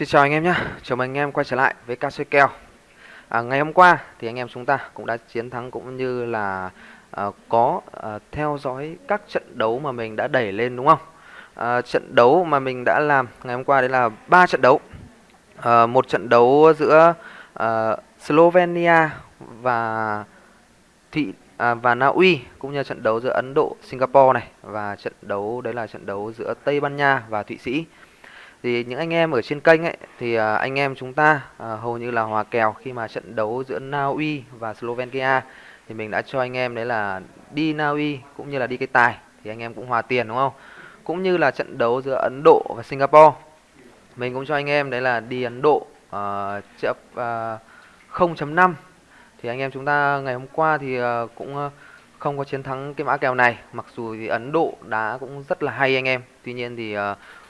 Xin chào anh em nhé, chào mừng anh em quay trở lại với ca chơi kèo à, Ngày hôm qua thì anh em chúng ta cũng đã chiến thắng cũng như là à, có à, theo dõi các trận đấu mà mình đã đẩy lên đúng không? À, trận đấu mà mình đã làm ngày hôm qua đấy là ba trận đấu. À, Một trận đấu giữa à, Slovenia và Thị à, và Na Uy cũng như trận đấu giữa Ấn Độ, Singapore này và trận đấu đấy là trận đấu giữa Tây Ban Nha và Thụy Sĩ thì những anh em ở trên kênh ấy thì à, anh em chúng ta à, hầu như là hòa kèo khi mà trận đấu giữa Na Uy và Slovenia thì mình đã cho anh em đấy là đi Na Uy cũng như là đi cái tài thì anh em cũng hòa tiền đúng không? Cũng như là trận đấu giữa Ấn Độ và Singapore. Mình cũng cho anh em đấy là đi Ấn Độ uh, chấp uh, 0.5 thì anh em chúng ta ngày hôm qua thì uh, cũng uh, không có chiến thắng cái mã kèo này mặc dù thì Ấn Độ đá cũng rất là hay anh em tuy nhiên thì uh,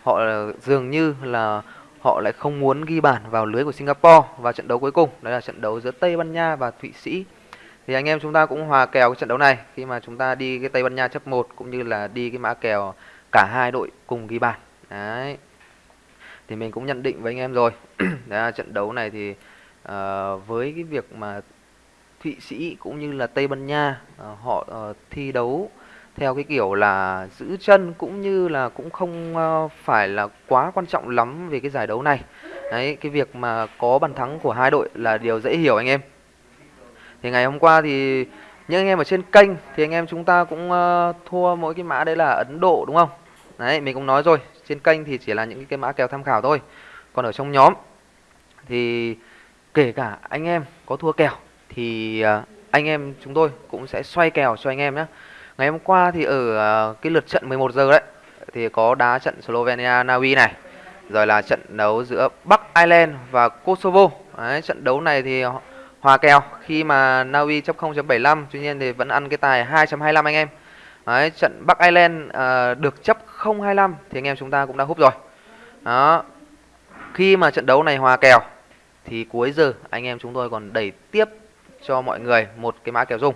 họ dường như là họ lại không muốn ghi bàn vào lưới của Singapore vào trận đấu cuối cùng. Đó là trận đấu giữa Tây Ban Nha và Thụy Sĩ. Thì anh em chúng ta cũng hòa kèo cái trận đấu này. Khi mà chúng ta đi cái Tây Ban Nha chấp 1 cũng như là đi cái mã kèo cả hai đội cùng ghi bàn. Đấy. Thì mình cũng nhận định với anh em rồi. Đấy là trận đấu này thì uh, với cái việc mà Thụy Sĩ cũng như là Tây Ban Nha uh, họ uh, thi đấu theo cái kiểu là giữ chân cũng như là cũng không ờ, phải là quá quan trọng lắm về cái giải đấu này. Đấy, cái việc mà có bàn thắng của hai đội là điều dễ hiểu anh em. Thì ngày hôm qua thì những anh em ở trên kênh thì anh em chúng ta cũng ờ, thua mỗi cái mã đấy là Ấn Độ đúng không? Đấy, mình cũng nói rồi, trên kênh thì chỉ là những cái mã kèo tham khảo thôi. Còn ở trong nhóm thì kể cả anh em có thua kèo thì ờ, anh em chúng tôi cũng sẽ xoay kèo cho anh em nhé. Ngày hôm qua thì ở à, cái lượt trận 11 giờ đấy thì có đá trận Slovenia Na Uy này. Rồi là trận đấu giữa Bắc Ireland và Kosovo. Đấy, trận đấu này thì hòa kèo khi mà Na Uy chấp 0.75 tuy nhiên thì vẫn ăn cái tài 2.25 anh em. Đấy, trận Bắc Ireland uh, được chấp 0.25 thì anh em chúng ta cũng đã húp rồi. Đó. Khi mà trận đấu này hòa kèo thì cuối giờ anh em chúng tôi còn đẩy tiếp cho mọi người một cái mã kèo dung.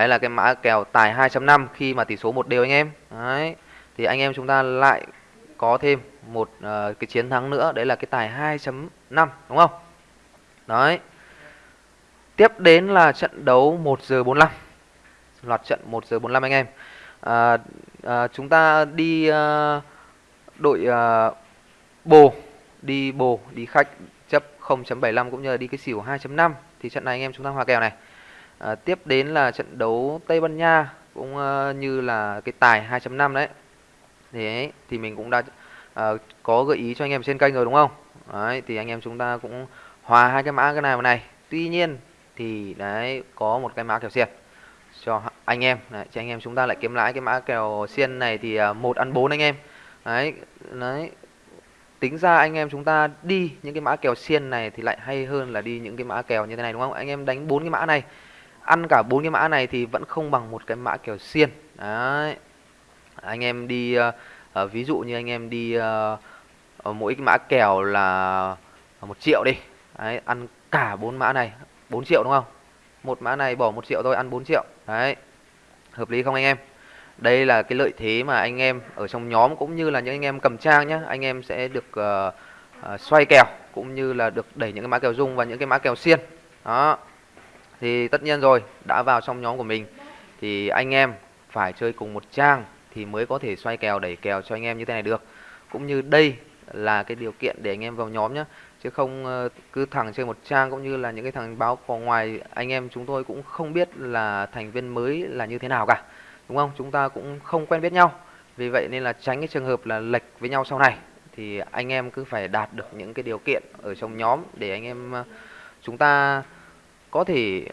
Đấy là cái mã kèo tài 2.5 khi mà tỷ số một đều anh em. Đấy. Thì anh em chúng ta lại có thêm một uh, cái chiến thắng nữa đấy là cái tài 2.5 đúng không? Đấy. Tiếp đến là trận đấu 1 giờ 45. Loạt trận 1 giờ 45 anh em. À, à, chúng ta đi uh, đội uh, bồ đi bồ đi khách chấp 0.75 cũng như là đi cái xỉu 2.5 thì trận này anh em chúng ta hòa kèo này À, tiếp đến là trận đấu Tây Ban Nha cũng uh, như là cái tài 2.5 đấy. Thế thì mình cũng đã uh, có gợi ý cho anh em trên kênh rồi đúng không? Đấy thì anh em chúng ta cũng hòa hai cái mã cái này vào này. Tuy nhiên thì đấy có một cái mã kèo xiên cho anh em đấy, cho anh em chúng ta lại kiếm lãi cái mã kèo xiên này thì uh, một ăn bốn anh em. Đấy, đấy tính ra anh em chúng ta đi những cái mã kèo xiên này thì lại hay hơn là đi những cái mã kèo như thế này đúng không? Anh em đánh bốn cái mã này ăn cả bốn cái mã này thì vẫn không bằng một cái mã kèo xiên. Đấy. Anh em đi uh, ví dụ như anh em đi uh, mỗi cái mã kèo là một triệu đi. Đấy, ăn cả bốn mã này 4 triệu đúng không? Một mã này bỏ một triệu thôi ăn 4 triệu. Đấy. Hợp lý không anh em? Đây là cái lợi thế mà anh em ở trong nhóm cũng như là những anh em cầm trang nhé anh em sẽ được uh, uh, xoay kèo cũng như là được đẩy những cái mã kèo dung và những cái mã kèo xiên. Đó thì tất nhiên rồi, đã vào trong nhóm của mình. Thì anh em phải chơi cùng một trang thì mới có thể xoay kèo, đẩy kèo cho anh em như thế này được. Cũng như đây là cái điều kiện để anh em vào nhóm nhé chứ không ờ, cứ thẳng chơi một trang cũng như là những cái thằng báo có ngoài, anh em chúng tôi cũng không biết là thành viên mới là như thế nào cả. Đúng không? Chúng ta cũng không quen biết nhau. Vì vậy nên là tránh cái trường hợp là lệch với nhau sau này. Thì anh em cứ phải đạt được những cái điều kiện ở trong nhóm để anh em ờ, chúng ta có thể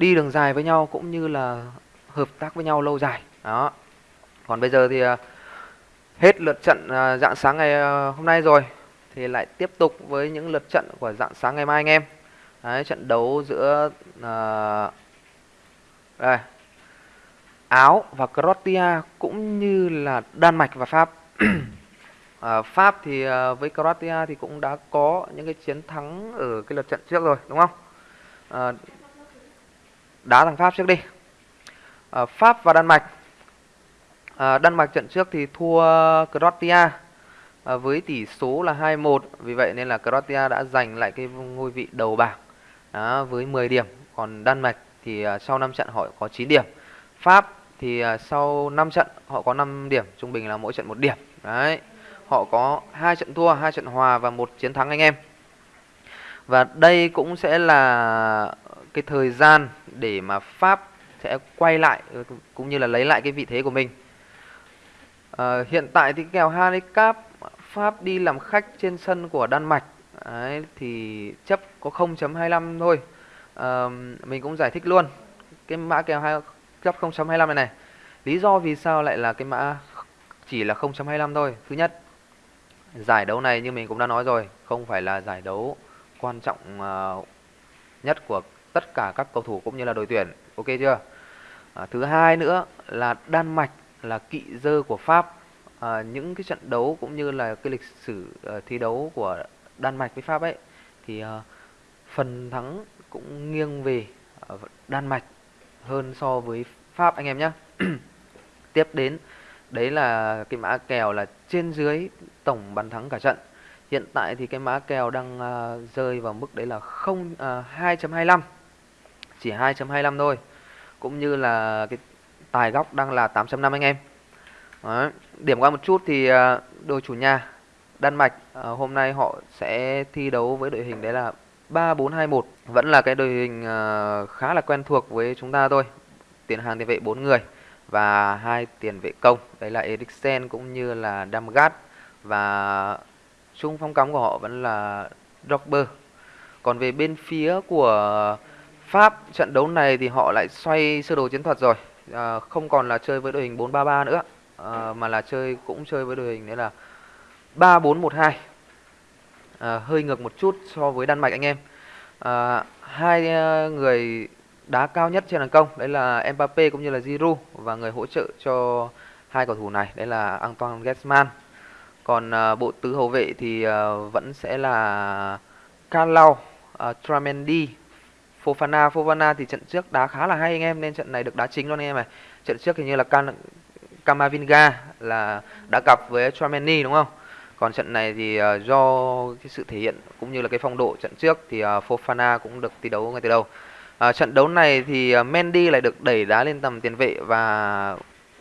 đi đường dài với nhau cũng như là hợp tác với nhau lâu dài. Đó. Còn bây giờ thì à, hết lượt trận à, dạng sáng ngày à, hôm nay rồi thì lại tiếp tục với những lượt trận của dạng sáng ngày mai anh em. Đấy, trận đấu giữa uh, đây, Áo và Croatia cũng như là Đan Mạch và Pháp. Uh, Pháp thì uh, với Croatia thì cũng đã có những cái chiến thắng ở cái lượt trận trước rồi đúng không? Uh, đá thằng Pháp trước đi. À, Pháp và Đan Mạch. À, Đan Mạch trận trước thì thua Croatia à, với tỷ số là 2-1 vì vậy nên là Croatia đã giành lại cái ngôi vị đầu bảng đó, với 10 điểm. Còn Đan Mạch thì à, sau 5 trận họ có 9 điểm. Pháp thì à, sau 5 trận họ có 5 điểm trung bình là mỗi trận một điểm. Đấy họ có hai trận thua hai trận hòa và một chiến thắng anh em. Và đây cũng sẽ là cái thời gian để mà Pháp sẽ quay lại ờ, cũng như là lấy lại cái vị thế của mình. À, hiện tại thì kèo handicap Pháp đi làm khách trên sân của Đan Mạch Đấy, thì chấp có 0.25 thôi. À, mình cũng giải thích luôn cái mã kèo hai chấp 0.25 này này. Lý do vì sao lại là cái mã chỉ là 0.25 thôi? Thứ nhất giải đấu này như mình cũng đã nói rồi không phải là giải đấu quan trọng uh, nhất của tất cả các cầu thủ cũng như là đội tuyển. Ok chưa? À, thứ hai nữa là Đan Mạch là kỵ dơ của Pháp. À, những cái trận đấu cũng như là cái lịch sử uh, thi đấu của Đan Mạch với Pháp ấy thì uh, phần thắng cũng nghiêng về uh, Đan Mạch hơn so với Pháp anh em nhé tiếp đến đấy là cái mã kèo là trên dưới tổng bàn thắng cả trận. Hiện tại thì cái mã kèo đang uh, rơi vào mức đấy là không uh, 2.25 chỉ 2.25 thôi. Cũng như là cái tài góc đang là 8.5 anh em. Đấy. điểm qua một chút thì à, đội chủ nhà Đan Mạch à, hôm nay họ sẽ thi đấu với đội hình đấy là 3421 vẫn là cái đội hình à, khá là quen thuộc với chúng ta thôi. Tiền hàng tiền vệ 4 người và hai tiền vệ công. Đấy là Eriksen cũng như là Damgard và trung phong cắm của họ vẫn là Drogba. Còn về bên phía của Pháp trận đấu này thì họ lại xoay sơ đồ chiến thuật rồi. À, không còn là chơi với đội hình 4-3-3 nữa. À, mà là chơi cũng chơi với đội hình đấy là 3-4-1-2 à, hơi ngược một chút so với Đan Mạch anh em. À, hai à, người đá cao nhất trên hàng công đấy là Mbappe cũng như là Giroud và người hỗ trợ cho hai cầu thủ này đấy là Antoine Griezmann. Còn à, bộ tứ hậu vệ thì à, vẫn sẽ là Carlau, à, Tramendi, Fofana. Fofana thì trận trước đá khá là hay anh em nên trận này được đá chính luôn anh em này. Trận trước hình như là Can Camavinga là đã gặp với Tramendi đúng không? Còn trận này thì uh, do cái sự thể hiện cũng như là cái phong độ trận trước thì uh, Fofana cũng được thi đấu ngay từ đầu. À, trận đấu này thì uh, Mendy lại được đẩy đá lên tầm tiền vệ và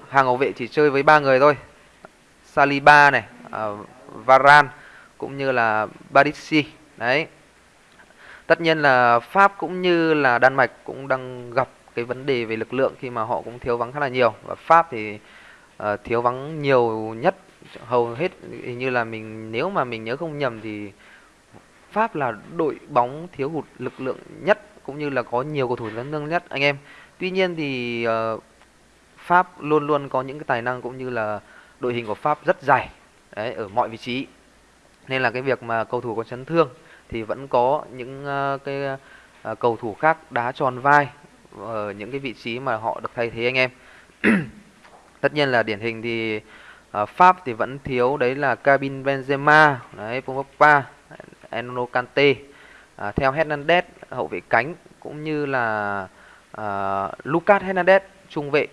hàng hậu vệ chỉ chơi với ba người thôi. Saliba này, uh, Varane cũng như là Barisi. Đấy. Tất nhiên là Pháp cũng như là Đan Mạch cũng đang gặp cái vấn đề về lực lượng khi mà họ cũng thiếu vắng khá là nhiều và Pháp thì uh, thiếu vắng nhiều nhất hầu hết hình như là mình nếu mà mình nhớ không nhầm thì Pháp là đội bóng thiếu hụt lực lượng nhất cũng như là có nhiều cầu thủ chấn thương nhất anh em. Tuy nhiên thì uh, Pháp luôn luôn có những cái tài năng cũng như là đội hình của Pháp rất dày đấy ở mọi vị trí. Nên là cái việc mà cầu thủ có chấn thương thì vẫn có những uh, cái uh, cầu thủ khác đá tròn vai ở những cái vị trí mà họ được thay thế anh em. Tất nhiên là điển hình thì uh, Pháp thì vẫn thiếu đấy là Cabin Benzema, đấy Pogba, Enno Kante. Uh, theo Hernandez hậu vệ cánh cũng như là uh, Lucas Hernandez trung vệ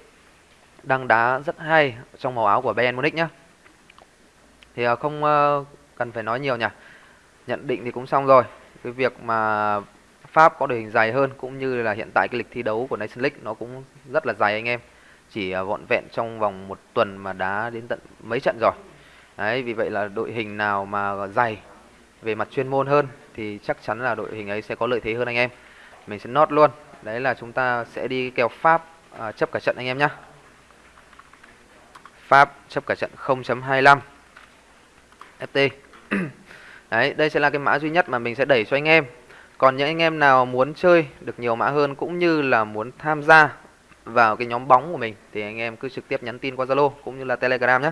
đang đá rất hay trong màu áo của Bayern Munich nhá. Thì uh, không uh, cần phải nói nhiều nhỉ. Nhận định thì cũng xong rồi. Cái việc mà Pháp có đội hình dài hơn cũng như là hiện tại cái lịch thi đấu của Nations League nó cũng rất là dài anh em. Chỉ à, vọn vẹn trong vòng một tuần mà đá đến tận mấy trận rồi. Đấy, vì vậy là đội hình nào mà dày về mặt chuyên môn hơn thì chắc chắn là đội hình ấy sẽ có lợi thế hơn anh em mình sẽ nốt luôn đấy là chúng ta sẽ đi kèo Pháp à, chấp cả trận anh em nhé Pháp chấp cả trận 0.25 FT đấy, đây sẽ là cái mã duy nhất mà mình sẽ đẩy cho anh em còn những anh em nào muốn chơi được nhiều mã hơn cũng như là muốn tham gia vào cái nhóm bóng của mình thì anh em cứ trực tiếp nhắn tin qua Zalo cũng như là Telegram nhé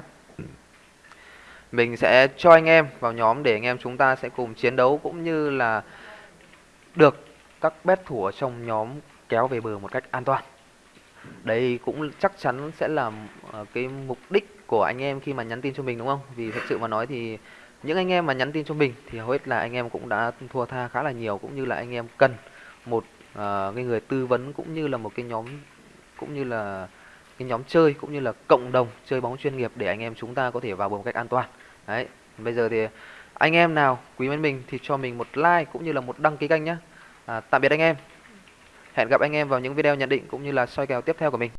mình sẽ cho anh em vào nhóm để anh em chúng ta sẽ cùng chiến đấu cũng như là được các bet thủ ở trong nhóm kéo về bờ một cách an toàn. Đây cũng chắc chắn sẽ là ờ, cái mục đích của anh em khi mà nhắn tin cho mình, đúng không? Vì thật sự mà nói thì những anh em mà nhắn tin cho mình thì hầu hết là anh em cũng đã thua tha khá là nhiều cũng như là anh em cần một uh, cái người tư vấn cũng như là một cái nhóm cũng như là cái nhóm chơi cũng như là cộng đồng chơi bóng chuyên nghiệp để anh em chúng ta có thể vào bờ một cách an toàn. Đấy, bây giờ thì anh em nào quý mến mình thì cho mình một like cũng như là một đăng ký kênh nhé à, tạm biệt anh em. Hẹn gặp anh em vào những video nhận định cũng như là soi kèo tiếp theo của mình.